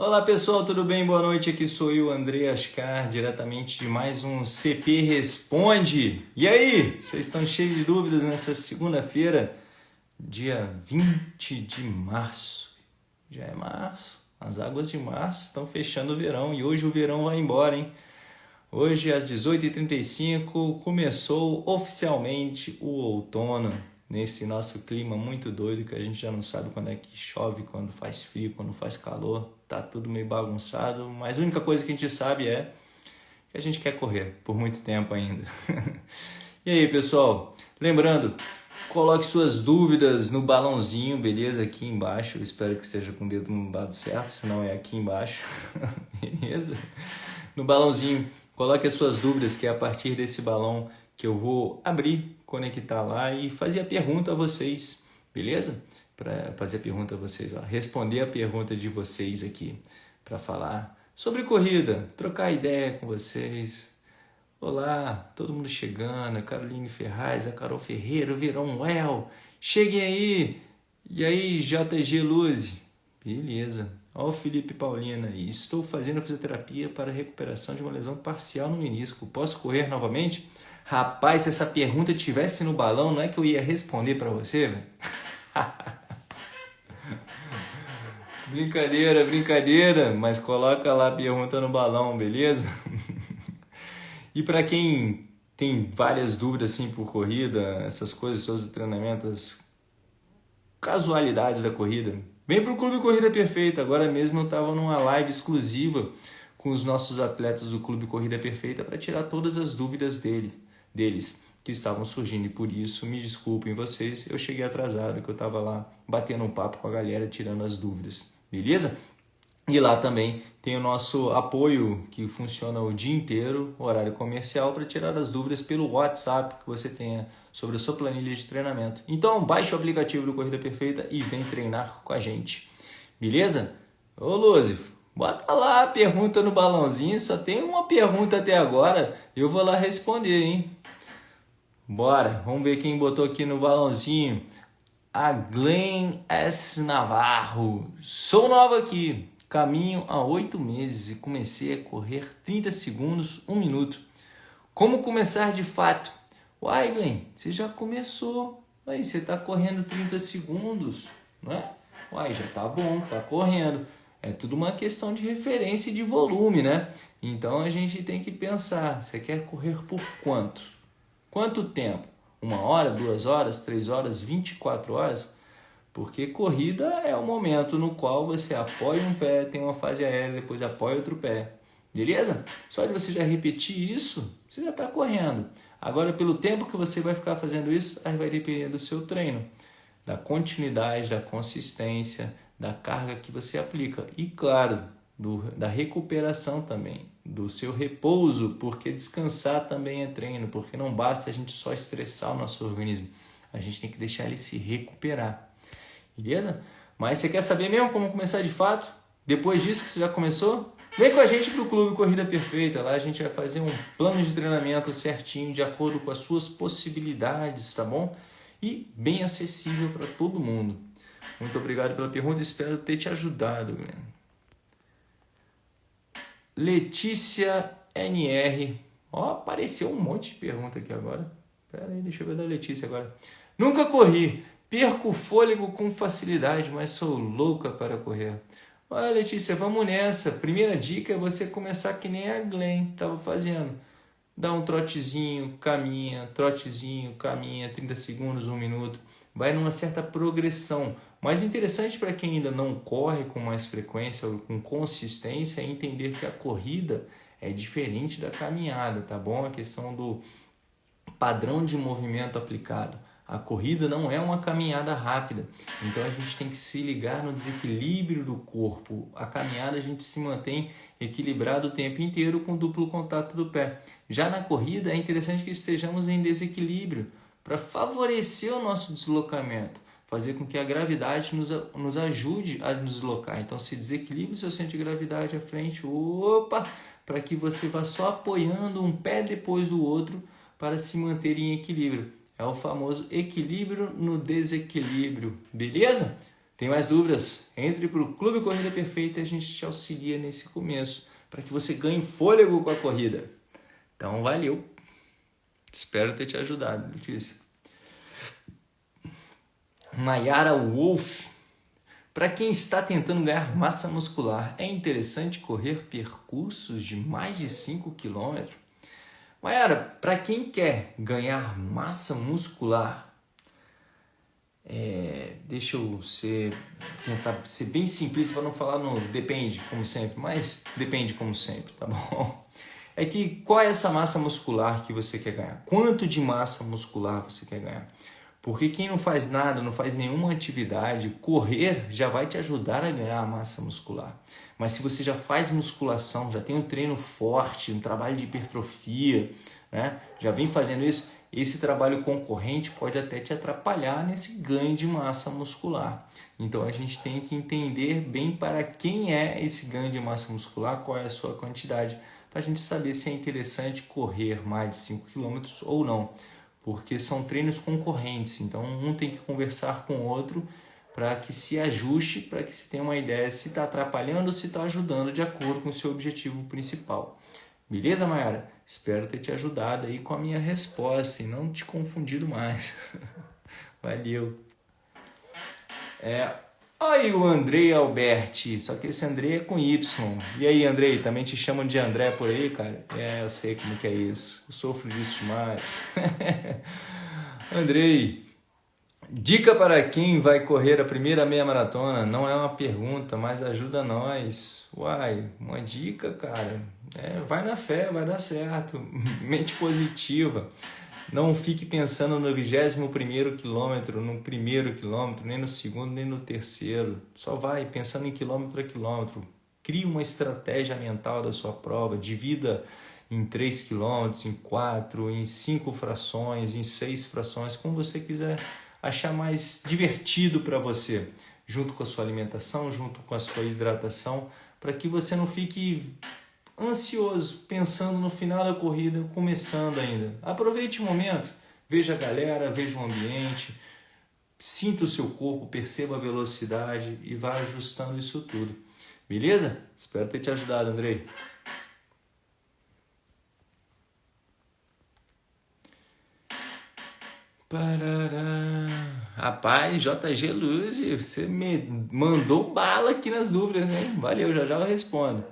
Olá pessoal, tudo bem? Boa noite, aqui sou eu, André Ascar, diretamente de mais um CP Responde. E aí, vocês estão cheios de dúvidas nessa segunda-feira, dia 20 de março. Já é março, as águas de março estão fechando o verão e hoje o verão vai embora, hein? Hoje, às 18h35, começou oficialmente o outono nesse nosso clima muito doido que a gente já não sabe quando é que chove, quando faz frio, quando faz calor, tá tudo meio bagunçado, mas a única coisa que a gente sabe é que a gente quer correr por muito tempo ainda. e aí, pessoal, lembrando, coloque suas dúvidas no balãozinho, beleza? Aqui embaixo, Eu espero que esteja com o dedo no lado certo, senão é aqui embaixo, beleza? No balãozinho, coloque as suas dúvidas, que é a partir desse balão que eu vou abrir, conectar lá e fazer a pergunta a vocês, beleza? Para fazer a pergunta a vocês, ó, responder a pergunta de vocês aqui, para falar sobre corrida, trocar ideia com vocês. Olá, todo mundo chegando, a Caroline Ferraz, a Carol Ferreira, o Verão cheguem aí! E aí, JG Luzi? Beleza. Ó o Felipe Paulina aí. Estou fazendo fisioterapia para recuperação de uma lesão parcial no menisco. Posso correr novamente? Rapaz, se essa pergunta tivesse no balão, não é que eu ia responder para você, velho? brincadeira, brincadeira, mas coloca lá a pergunta no balão, beleza? e para quem tem várias dúvidas assim por corrida, essas coisas sobre treinamento, as casualidades da corrida, vem para o Clube Corrida Perfeita. Agora mesmo eu estava numa live exclusiva com os nossos atletas do Clube Corrida Perfeita para tirar todas as dúvidas dele deles que estavam surgindo e por isso me desculpem vocês, eu cheguei atrasado que eu estava lá batendo um papo com a galera, tirando as dúvidas, beleza? E lá também tem o nosso apoio que funciona o dia inteiro, horário comercial, para tirar as dúvidas pelo WhatsApp que você tenha sobre a sua planilha de treinamento. Então baixe o aplicativo do Corrida Perfeita e vem treinar com a gente, beleza? Ô Lúcio, bota lá a pergunta no balãozinho, só tem uma pergunta até agora, eu vou lá responder, hein? Bora, vamos ver quem botou aqui no balãozinho. A Glenn S. Navarro. Sou nova aqui, caminho há oito meses e comecei a correr 30 segundos, um minuto. Como começar de fato? Uai, Glenn, você já começou. Aí, você está correndo 30 segundos, não é? Uai, já tá bom, tá correndo. É tudo uma questão de referência e de volume, né? Então a gente tem que pensar, você quer correr por quanto? Quanto tempo? Uma hora, duas horas, três horas, 24 horas? Porque corrida é o momento no qual você apoia um pé, tem uma fase aérea, depois apoia outro pé. Beleza? Só de você já repetir isso, você já está correndo. Agora, pelo tempo que você vai ficar fazendo isso, aí vai depender do seu treino, da continuidade, da consistência, da carga que você aplica. E claro, do, da recuperação também, do seu repouso, porque descansar também é treino, porque não basta a gente só estressar o nosso organismo, a gente tem que deixar ele se recuperar, beleza? Mas você quer saber mesmo como começar de fato? Depois disso que você já começou? Vem com a gente para o Clube Corrida Perfeita, lá a gente vai fazer um plano de treinamento certinho, de acordo com as suas possibilidades, tá bom? E bem acessível para todo mundo. Muito obrigado pela pergunta, espero ter te ajudado, Guilherme. Letícia NR. Ó, apareceu um monte de pergunta aqui agora. Pera aí, deixa eu ver da Letícia agora. Nunca corri. Perco o fôlego com facilidade, mas sou louca para correr. Olha, Letícia, vamos nessa. Primeira dica é você começar que nem a Glenn estava fazendo. Dá um trotezinho, caminha, trotezinho, caminha, 30 segundos, um minuto. Vai numa certa progressão. Mas interessante para quem ainda não corre com mais frequência ou com consistência é entender que a corrida é diferente da caminhada, tá bom? A questão do padrão de movimento aplicado. A corrida não é uma caminhada rápida, então a gente tem que se ligar no desequilíbrio do corpo. A caminhada a gente se mantém equilibrado o tempo inteiro com duplo contato do pé. Já na corrida é interessante que estejamos em desequilíbrio para favorecer o nosso deslocamento fazer com que a gravidade nos, nos ajude a nos deslocar. Então, se desequilibre o seu centro de gravidade à frente, opa, para que você vá só apoiando um pé depois do outro para se manter em equilíbrio. É o famoso equilíbrio no desequilíbrio, beleza? Tem mais dúvidas? Entre para o Clube Corrida Perfeita e a gente te auxilia nesse começo para que você ganhe fôlego com a corrida. Então, valeu! Espero ter te ajudado, Letícia. Mayara Wolf. Para quem está tentando ganhar massa muscular, é interessante correr percursos de mais de 5 km? Mayara, para quem quer ganhar massa muscular, é, deixa eu ser, tentar ser bem simples para não falar no depende, como sempre, mas depende como sempre, tá bom? É que qual é essa massa muscular que você quer ganhar? Quanto de massa muscular você quer ganhar? Porque quem não faz nada, não faz nenhuma atividade, correr já vai te ajudar a ganhar massa muscular. Mas se você já faz musculação, já tem um treino forte, um trabalho de hipertrofia, né? já vem fazendo isso, esse trabalho concorrente pode até te atrapalhar nesse ganho de massa muscular. Então a gente tem que entender bem para quem é esse ganho de massa muscular, qual é a sua quantidade, para a gente saber se é interessante correr mais de 5 km ou não, porque são treinos concorrentes, então um tem que conversar com o outro para que se ajuste, para que se tenha uma ideia se está atrapalhando ou se está ajudando de acordo com o seu objetivo principal. Beleza, Mayara? Espero ter te ajudado aí com a minha resposta e não te confundido mais. Valeu. É, aí o Andrei Alberti, só que esse Andrei é com Y. E aí, Andrei, também te chamam de André por aí, cara? É, eu sei como que é isso. Eu sofro disso demais. Andrei, Dica para quem vai correr a primeira meia maratona não é uma pergunta, mas ajuda nós. Uai, uma dica, cara. É, vai na fé, vai dar certo. Mente positiva. Não fique pensando no 21 primeiro quilômetro, no primeiro quilômetro, nem no segundo, nem no terceiro. Só vai pensando em quilômetro a quilômetro. Crie uma estratégia mental da sua prova. Divida em 3 quilômetros, em 4, em 5 frações, em 6 frações, como você quiser achar mais divertido para você, junto com a sua alimentação, junto com a sua hidratação, para que você não fique ansioso, pensando no final da corrida, começando ainda. Aproveite o momento, veja a galera, veja o ambiente, sinta o seu corpo, perceba a velocidade e vá ajustando isso tudo. Beleza? Espero ter te ajudado, Andrei. Parará. Rapaz, JG Luz, você me mandou bala aqui nas dúvidas, hein? Valeu, já já eu respondo.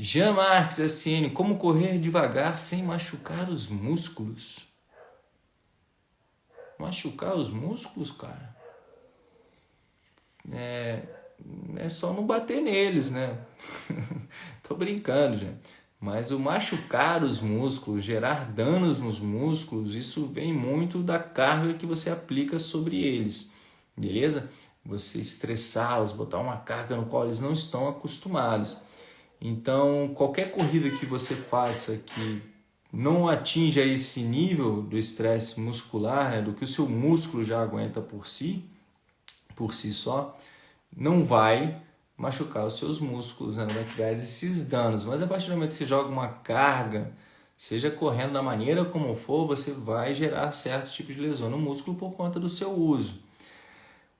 Jean Marques Assine, como correr devagar sem machucar os músculos? Machucar os músculos, cara? É, é só não bater neles, né? Tô brincando, gente. Mas o machucar os músculos, gerar danos nos músculos, isso vem muito da carga que você aplica sobre eles, beleza? Você estressá-los, botar uma carga no qual eles não estão acostumados. Então, qualquer corrida que você faça que não atinja esse nível do estresse muscular, né, do que o seu músculo já aguenta por si, por si só, não vai machucar os seus músculos, né? vai criar esses danos. Mas a partir do momento que você joga uma carga, seja correndo da maneira como for, você vai gerar certo tipo de lesão no músculo por conta do seu uso.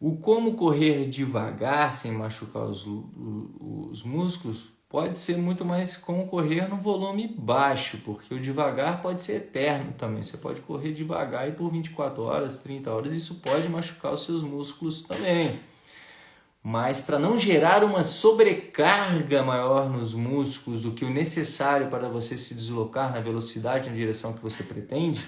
O como correr devagar sem machucar os, os músculos pode ser muito mais como correr no volume baixo, porque o devagar pode ser eterno também. Você pode correr devagar e por 24 horas, 30 horas, isso pode machucar os seus músculos também. Mas para não gerar uma sobrecarga maior nos músculos do que o necessário para você se deslocar na velocidade na direção que você pretende,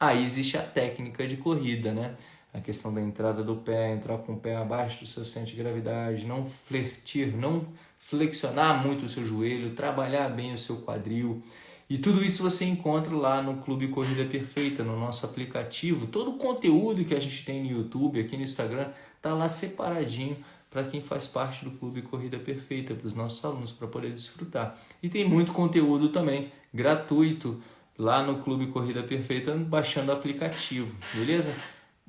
aí existe a técnica de corrida, né? A questão da entrada do pé, entrar com o pé abaixo do seu centro de gravidade, não flertir, não flexionar muito o seu joelho, trabalhar bem o seu quadril. E tudo isso você encontra lá no Clube Corrida Perfeita, no nosso aplicativo. Todo o conteúdo que a gente tem no YouTube, aqui no Instagram, tá lá separadinho para quem faz parte do Clube Corrida Perfeita, para os nossos alunos, para poder desfrutar. E tem muito conteúdo também gratuito lá no Clube Corrida Perfeita, baixando o aplicativo, beleza?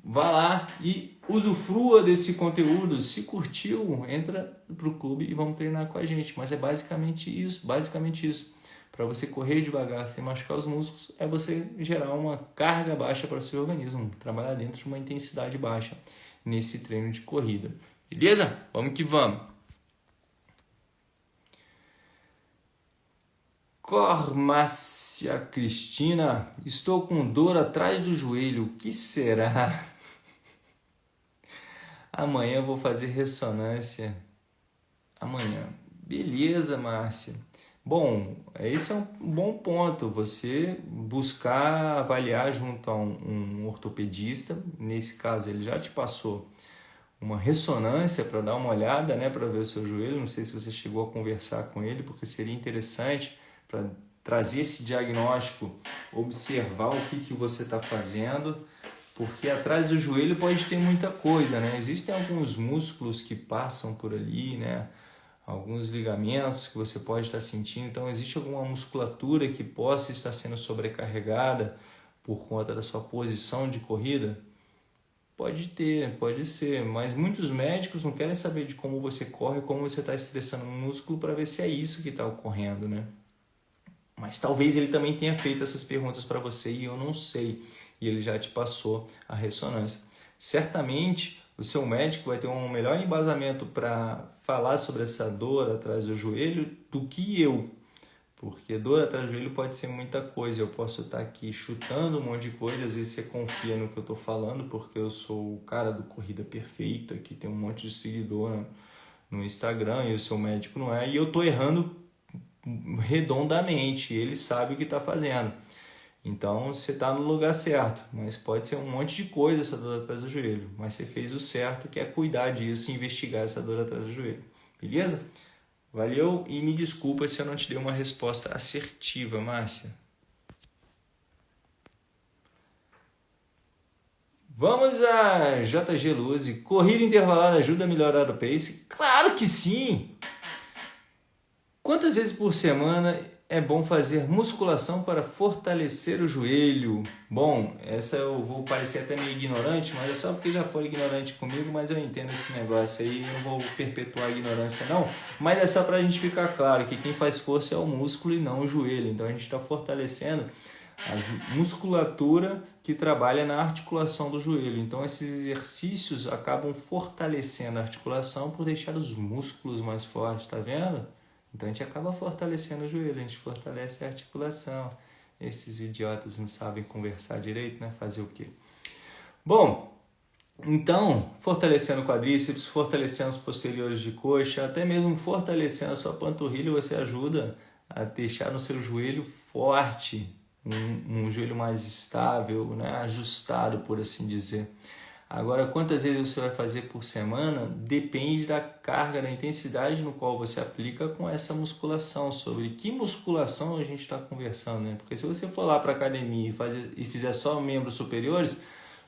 Vá lá e usufrua desse conteúdo. Se curtiu, entra para o clube e vamos treinar com a gente. Mas é basicamente isso, basicamente isso. Para você correr devagar sem machucar os músculos, é você gerar uma carga baixa para o seu organismo, trabalhar dentro de uma intensidade baixa nesse treino de corrida. Beleza? Vamos que vamos. Cormácia Cristina, estou com dor atrás do joelho, o que será? Amanhã eu vou fazer ressonância. Amanhã. Beleza, Márcia. Bom, esse é um bom ponto, você buscar avaliar junto a um, um ortopedista, nesse caso ele já te passou uma ressonância para dar uma olhada, né, para ver o seu joelho, não sei se você chegou a conversar com ele, porque seria interessante para trazer esse diagnóstico, observar o que, que você está fazendo, porque atrás do joelho pode ter muita coisa, né? Existem alguns músculos que passam por ali, né? alguns ligamentos que você pode estar sentindo. Então, existe alguma musculatura que possa estar sendo sobrecarregada por conta da sua posição de corrida? Pode ter, pode ser, mas muitos médicos não querem saber de como você corre, como você está estressando o músculo para ver se é isso que está ocorrendo, né? Mas talvez ele também tenha feito essas perguntas para você e eu não sei, e ele já te passou a ressonância. Certamente o seu médico vai ter um melhor embasamento para falar sobre essa dor atrás do joelho do que eu. Porque dor atrás do joelho pode ser muita coisa. Eu posso estar aqui chutando um monte de coisa, às vezes você confia no que eu estou falando, porque eu sou o cara do Corrida Perfeita, que tem um monte de seguidor no, Instagram, e o seu médico não é, e eu estou errando redondamente, ele sabe o que está fazendo. Então você está no lugar certo, mas pode ser um monte de coisa essa dor atrás do joelho. Mas você fez o certo, que é cuidar disso e investigar essa dor atrás do joelho. Beleza? Valeu e me desculpa se eu não te dei uma resposta assertiva, Márcia. Vamos a JG Luzi. Corrida intervalada ajuda a melhorar o pace? Claro que sim! Quantas vezes por semana é bom fazer musculação para fortalecer o joelho. Bom, essa eu vou parecer até meio ignorante, mas é só porque já foi ignorante comigo, mas eu entendo esse negócio aí, não vou perpetuar a ignorância não, mas é só para a gente ficar claro que quem faz força é o músculo e não o joelho, então a gente está fortalecendo a musculatura que trabalha na articulação do joelho. Então esses exercícios acabam fortalecendo a articulação por deixar os músculos mais fortes, tá vendo? Então a gente acaba fortalecendo o joelho, a gente fortalece a articulação. Esses idiotas não sabem conversar direito, né? Fazer o quê? Bom, então, fortalecendo o quadríceps, fortalecendo os posteriores de coxa, até mesmo fortalecendo a sua panturrilha, você ajuda a deixar o seu joelho forte, um, um joelho mais estável, né? ajustado, por assim dizer. Agora, quantas vezes você vai fazer por semana depende da carga, da intensidade no qual você aplica com essa musculação. Sobre que musculação a gente está conversando, né? Porque se você for lá para academia e, fazer, e fizer só membros superiores,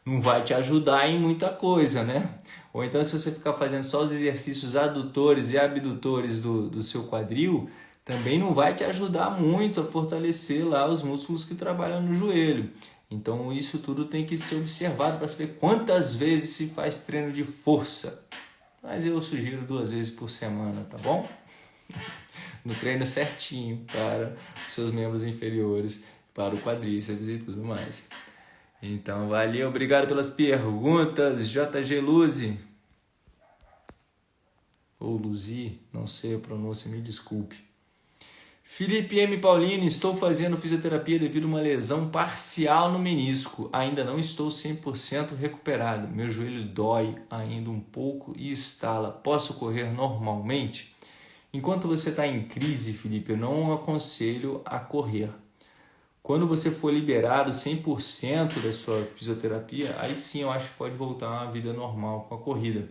não vai te ajudar em muita coisa, né? Ou então, se você ficar fazendo só os exercícios adutores e abdutores do, do seu quadril, também não vai te ajudar muito a fortalecer lá os músculos que trabalham no joelho. Então isso tudo tem que ser observado para saber quantas vezes se faz treino de força. Mas eu sugiro duas vezes por semana, tá bom? No treino certinho para os seus membros inferiores, para o quadríceps e tudo mais. Então, valeu, obrigado pelas perguntas, JG Luzi. Ou Luzi, não sei a pronúncia, me desculpe. Felipe M. Paulini, estou fazendo fisioterapia devido a uma lesão parcial no menisco. Ainda não estou 100% recuperado. Meu joelho dói ainda um pouco e estala. Posso correr normalmente? Enquanto você está em crise, Felipe, eu não aconselho a correr. Quando você for liberado 100% da sua fisioterapia, aí sim eu acho que pode voltar uma vida normal com a corrida.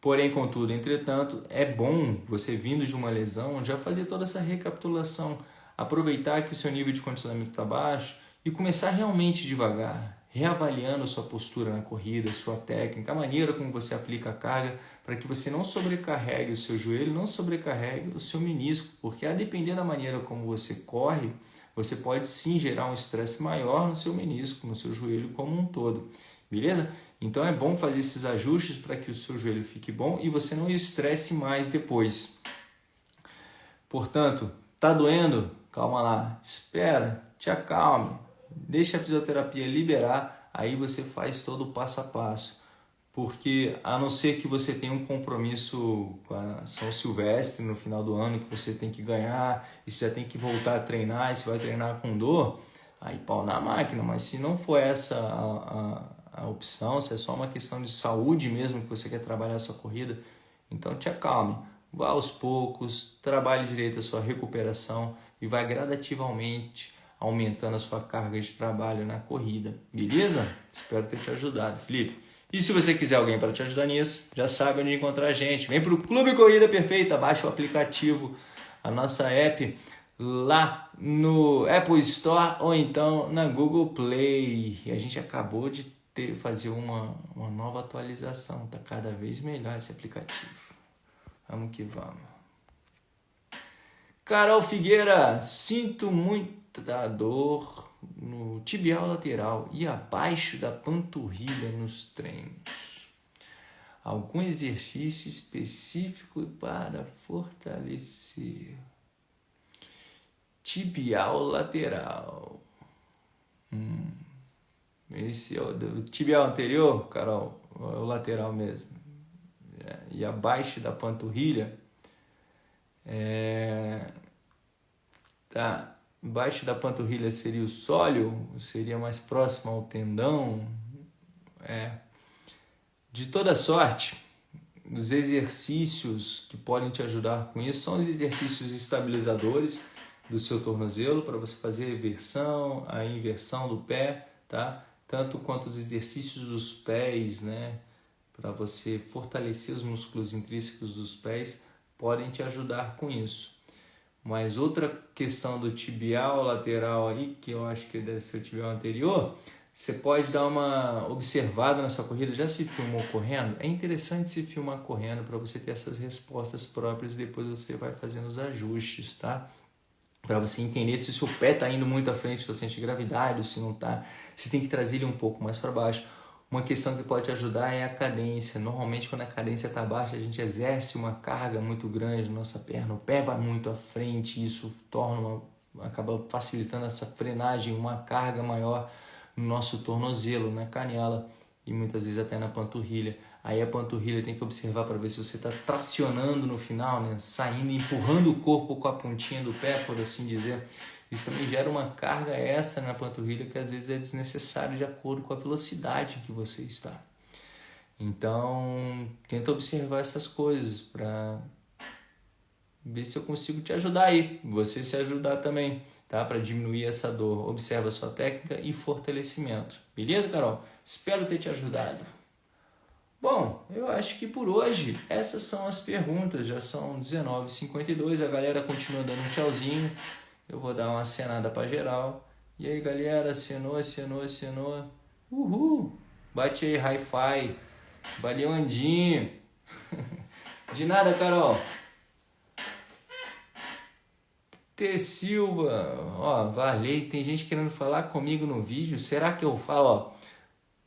Porém, contudo, entretanto, é bom você vindo de uma lesão já fazer toda essa recapitulação, aproveitar que o seu nível de condicionamento está baixo e começar realmente devagar, reavaliando a sua postura na corrida, sua técnica, a maneira como você aplica a carga, para que você não sobrecarregue o seu joelho, não sobrecarregue o seu menisco, porque a depender da maneira como você corre, você pode sim gerar um estresse maior no seu menisco, no seu joelho como um todo. Beleza? Então é bom fazer esses ajustes para que o seu joelho fique bom e você não estresse mais depois. Portanto, tá doendo? Calma lá, espera, te acalme, deixa a fisioterapia liberar, aí você faz todo o passo a passo. porque a não ser que você tenha um compromisso com a São Silvestre no final do ano que você tem que ganhar e você já tem que voltar a treinar e você vai treinar com dor, aí pau na máquina. Mas se não for essa a, a, a opção, se é só uma questão de saúde mesmo que você quer trabalhar a sua corrida, então te acalme. Vá aos poucos, trabalhe direito a sua recuperação e vai gradativamente aumentando a sua carga de trabalho na corrida. Beleza? Espero ter te ajudado, Felipe. E se você quiser alguém para te ajudar nisso, já sabe onde encontrar a gente. Vem para o Clube Corrida Perfeita, baixa o aplicativo, a nossa app lá no Apple Store ou então na Google Play. A gente acabou de ter, fazer uma, uma nova atualização, tá cada vez melhor esse aplicativo. Vamos que vamos. Carol Figueira, sinto muita dor no tibial lateral e abaixo da panturrilha nos treinos. Algum exercício específico para fortalecer. Tibial lateral. Hum. Esse é o, tibial anterior, Carol, é o lateral mesmo. É, e abaixo da panturrilha. É, tá Embaixo da panturrilha seria o sólio, seria mais próximo ao tendão. É. De toda sorte, os exercícios que podem te ajudar com isso são os exercícios estabilizadores do seu tornozelo para você fazer a eversão, a inversão do pé, tá? Tanto quanto os exercícios dos pés, né? Para você fortalecer os músculos intrínsecos dos pés, podem te ajudar com isso. Mas outra questão do tibial lateral aí, que eu acho que deve ser o tibial anterior, você pode dar uma observada na sua corrida. Já se filmou correndo? É interessante se filmar correndo para você ter essas respostas próprias e depois você vai fazendo os ajustes, tá? Para você entender se o seu pé está indo muito à frente, se você sente gravidade ou se não está. Você tem que trazer ele um pouco mais para baixo. Uma questão que pode ajudar é a cadência. Normalmente, quando a cadência está baixa, a gente exerce uma carga muito grande na nossa perna. O pé vai muito à frente, isso torna uma, acaba facilitando essa frenagem, uma carga maior no nosso tornozelo, na canela e muitas vezes até na panturrilha. Aí a panturrilha tem que observar para ver se você está tracionando no final, né? saindo, empurrando o corpo com a pontinha do pé, por assim dizer. Isso também gera uma carga extra na panturrilha que às vezes é desnecessário de acordo com a velocidade que você está. Então, tenta observar essas coisas para ver se eu consigo te ajudar aí, você se ajudar também, tá? Para diminuir essa dor. Observa a sua técnica e fortalecimento. Beleza, Carol? Espero ter te ajudado. Bom, eu acho que por hoje essas são as perguntas. Já são 19h52, a galera continua dando um tchauzinho. Eu vou dar uma acenada para geral. E aí, galera, acenou, acenou, acenou. Uhul! Bate aí, hi-fi. Valeu, Andinho. De nada, Carol. T. Silva, ó, Varley, tem gente querendo falar comigo no vídeo. Será que eu falo, ó?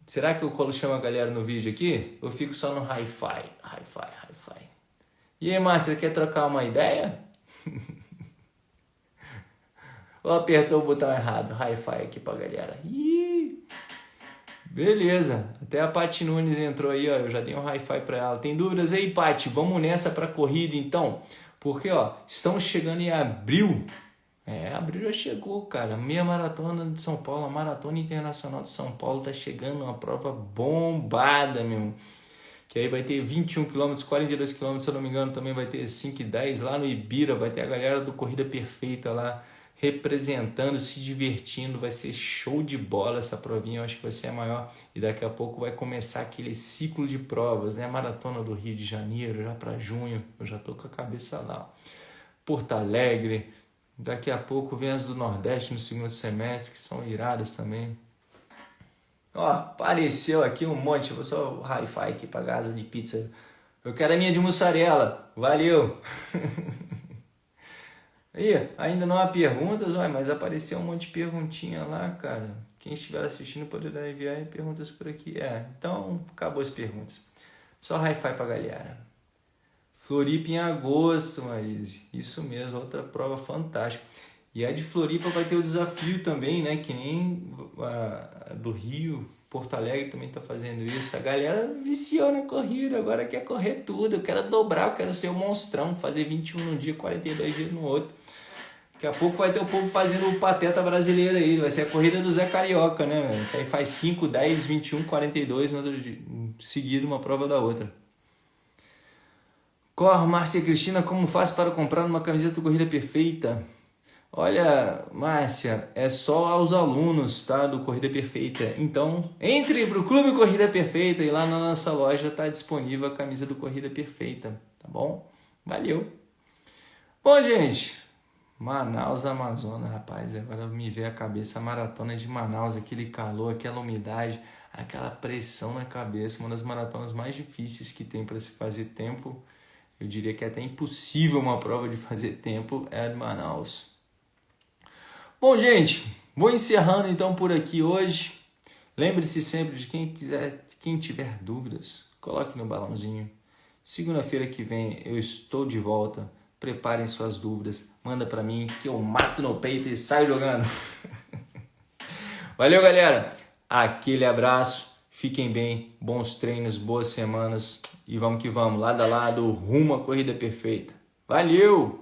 Será que eu chamo a galera no vídeo aqui? Eu fico só no hi-fi, hi-fi, hi-fi. E aí, Márcia, quer trocar uma ideia? Ou apertou o botão errado? Hi-Fi aqui pra galera. Ih, beleza. Até a Paty Nunes entrou aí, ó. Eu já dei um hi-fi pra ela. Tem dúvidas aí, Paty? Vamos nessa pra corrida então? Porque, ó, estamos chegando em abril. É, abril já chegou, cara. Meia maratona de São Paulo, a maratona internacional de São Paulo tá chegando, uma prova bombada, meu. Que aí vai ter 21 km, 42 km, se eu não me engano, também vai ter 5 e 10 lá no Ibira, vai ter a galera do Corrida Perfeita lá representando, se divertindo, vai ser show de bola essa provinha, eu acho que vai ser a maior. E daqui a pouco vai começar aquele ciclo de provas, né? Maratona do Rio de Janeiro, já para junho, eu já tô com a cabeça lá. Porto Alegre, daqui a pouco vem as do Nordeste no segundo semestre, que são iradas também. Ó, apareceu aqui um monte, vou só hi-fi aqui pra casa de pizza. Eu quero a minha de mussarela, valeu! Aí, ainda não há perguntas, olha, mas apareceu um monte de perguntinha lá, cara. Quem estiver assistindo poderá enviar perguntas por aqui. É, então acabou as perguntas. Só hi-fi pra galera. Floripa em agosto, Marise. Isso mesmo, outra prova fantástica. E a de Floripa vai ter o desafio também, né? Que nem a do Rio. Porto Alegre também está fazendo isso. A galera viciou na corrida, agora quer correr tudo. Eu quero dobrar, eu quero ser um monstrão, fazer 21 num dia, 42 dias no outro. Daqui a pouco vai ter o povo fazendo o pateta brasileiro aí. Vai ser a corrida do Zé Carioca, né? Aí faz 5, 10, 21, 42 no outro dia, seguido uma prova da outra. Cor, Márcia Cristina, como faz para comprar uma camiseta do Corrida Perfeita? Olha, Márcia, é só aos alunos tá, do Corrida Perfeita. Então, entre para o Clube Corrida Perfeita e lá na nossa loja está disponível a camisa do Corrida Perfeita, tá bom? Valeu! Bom, gente, Manaus, Amazonas, rapaz, agora me vê a cabeça a maratona de Manaus, aquele calor, aquela umidade, aquela pressão na cabeça, uma das maratonas mais difíceis que tem para se fazer tempo. Eu diria que é até impossível uma prova de fazer tempo é de Manaus. Bom, gente, vou encerrando então por aqui hoje. Lembre-se sempre de quem quiser, quem tiver dúvidas, coloque no balãozinho. Segunda-feira que vem eu estou de volta. Preparem suas dúvidas, manda para mim que eu mato no peito e saio jogando. Valeu, galera. Aquele abraço. Fiquem bem, bons treinos, boas semanas e vamos que vamos, lado a lado, rumo à corrida perfeita. Valeu!